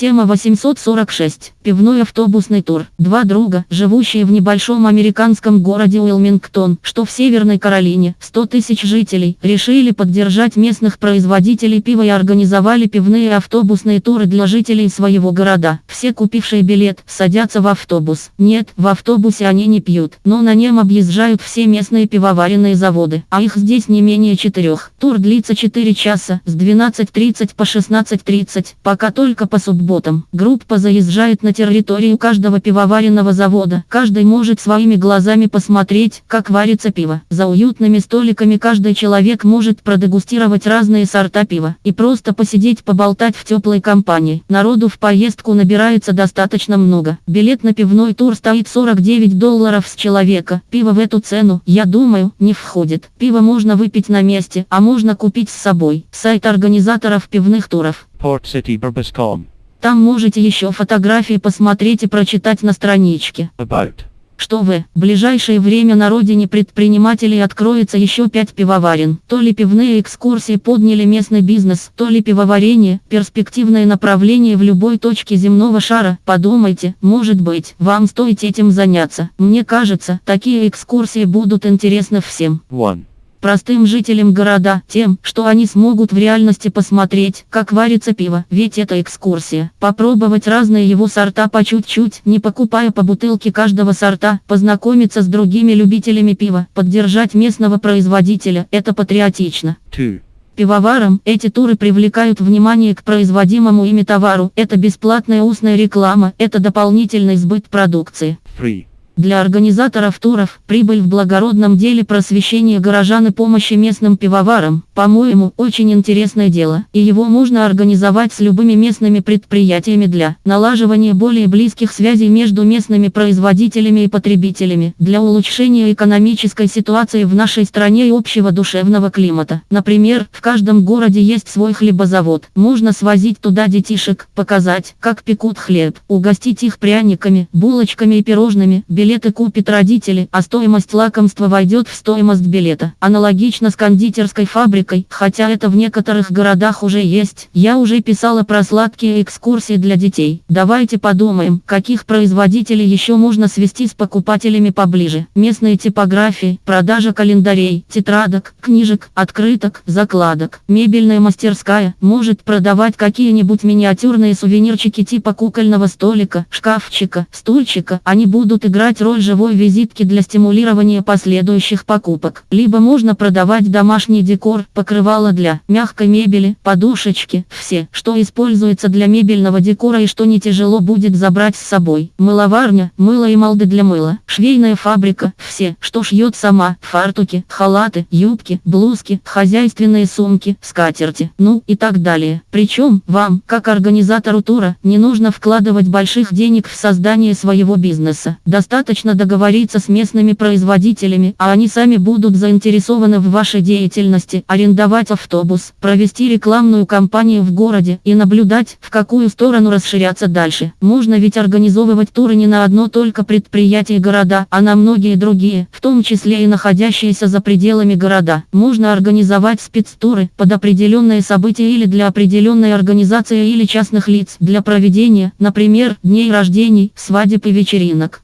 Тема 846. Пивной автобусный тур. Два друга, живущие в небольшом американском городе Уилмингтон, что в Северной Каролине, 100 тысяч жителей, решили поддержать местных производителей пива и организовали пивные автобусные туры для жителей своего города. Все купившие билет, садятся в автобус. Нет, в автобусе они не пьют, но на нем объезжают все местные пивоваренные заводы, а их здесь не менее четырех. Тур длится 4 часа, с 12.30 по 16.30, пока только по субботам. Группа заезжает на территорию каждого пивоваренного завода. Каждый может своими глазами посмотреть, как варится пиво. За уютными столиками каждый человек может продегустировать разные сорта пива и просто посидеть поболтать в теплой компании. Народу в поездку набирается достаточно много. Билет на пивной тур стоит 49 долларов с человека. Пиво в эту цену, я думаю, не входит. Пиво можно выпить на месте, а можно купить с собой. Сайт организаторов пивных туров. PortCityBurbus.com. Там можете еще фотографии посмотреть и прочитать на страничке. About. Что вы, в ближайшее время на родине предпринимателей откроется еще пять пивоварен. То ли пивные экскурсии подняли местный бизнес, то ли пивоварение, перспективное направление в любой точке земного шара. Подумайте, может быть, вам стоит этим заняться. Мне кажется, такие экскурсии будут интересны всем. 1. Простым жителям города, тем, что они смогут в реальности посмотреть, как варится пиво, ведь это экскурсия. Попробовать разные его сорта по чуть-чуть, не покупая по бутылке каждого сорта, познакомиться с другими любителями пива, поддержать местного производителя, это патриотично. 2. Пивоварам эти туры привлекают внимание к производимому ими товару, это бесплатная устная реклама, это дополнительный сбыт продукции. 3. Для организаторов туров прибыль в благородном деле просвещения горожан и помощи местным пивоварам, по-моему, очень интересное дело, и его можно организовать с любыми местными предприятиями для налаживания более близких связей между местными производителями и потребителями, для улучшения экономической ситуации в нашей стране и общего душевного климата. Например, в каждом городе есть свой хлебозавод, можно свозить туда детишек, показать, как пекут хлеб, угостить их пряниками, булочками и пирожными, билеты купят родители, а стоимость лакомства войдет в стоимость билета. Аналогично с кондитерской фабрикой, хотя это в некоторых городах уже есть. Я уже писала про сладкие экскурсии для детей. Давайте подумаем, каких производителей еще можно свести с покупателями поближе. Местные типографии, продажа календарей, тетрадок, книжек, открыток, закладок. Мебельная мастерская может продавать какие-нибудь миниатюрные сувенирчики типа кукольного столика, шкафчика, стульчика. Они будут играть играть роль живой визитки для стимулирования последующих покупок. Либо можно продавать домашний декор, покрывало для мягкой мебели, подушечки, все, что используется для мебельного декора и что не тяжело будет забрать с собой. Мыловарня, мыло и молды для мыла, швейная фабрика, все, что шьет сама, фартуки, халаты, юбки, блузки, хозяйственные сумки, скатерти, ну и так далее. Причем, вам, как организатору тура, не нужно вкладывать больших денег в создание своего бизнеса. Достаточно Достаточно договориться с местными производителями, а они сами будут заинтересованы в вашей деятельности, арендовать автобус, провести рекламную кампанию в городе и наблюдать, в какую сторону расширяться дальше. Можно ведь организовывать туры не на одно только предприятие города, а на многие другие, в том числе и находящиеся за пределами города. Можно организовать спецтуры под определенные события или для определенной организации или частных лиц для проведения, например, дней рождений, свадеб и вечеринок.